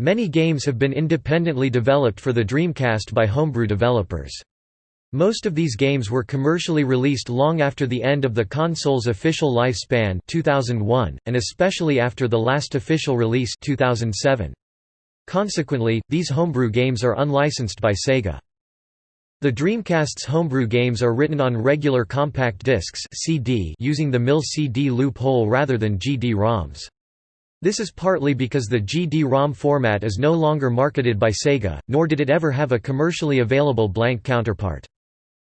Many games have been independently developed for the Dreamcast by homebrew developers. Most of these games were commercially released long after the end of the console's official lifespan 2001, and especially after the last official release 2007. Consequently, these homebrew games are unlicensed by Sega. The Dreamcast's homebrew games are written on regular compact discs CD using the MIL CD loophole rather than GD-ROMs. This is partly because the GD-ROM format is no longer marketed by Sega, nor did it ever have a commercially available blank counterpart.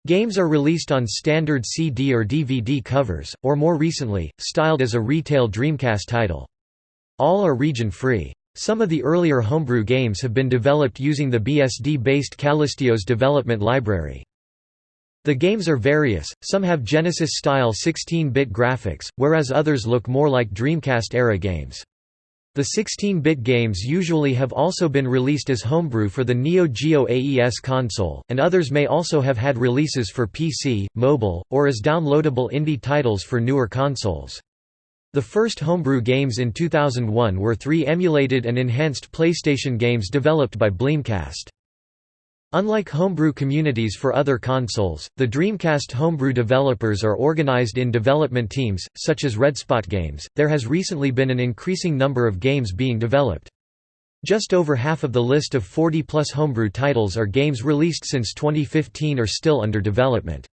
Games are released on standard CD or DVD covers, or more recently, styled as a retail Dreamcast title. All are region-free. Some of the earlier homebrew games have been developed using the BSD-based KallistiOS development library. The games are various, some have Genesis-style 16-bit graphics, whereas others look more like Dreamcast-era games. The 16-bit games usually have also been released as homebrew for the Neo Geo AES console, and others may also have had releases for PC, mobile, or as downloadable indie titles for newer consoles. The first homebrew games in 2001 were three emulated and enhanced PlayStation games developed by Bleemcast. Unlike homebrew communities for other consoles, the Dreamcast homebrew developers are organized in development teams, such as Redspot Games. There has recently been an increasing number of games being developed. Just over half of the list of 40 plus homebrew titles are games released since 2015 or still under development.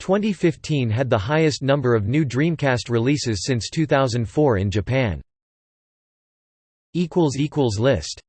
2015 had the highest number of new Dreamcast releases since 2004 in Japan. List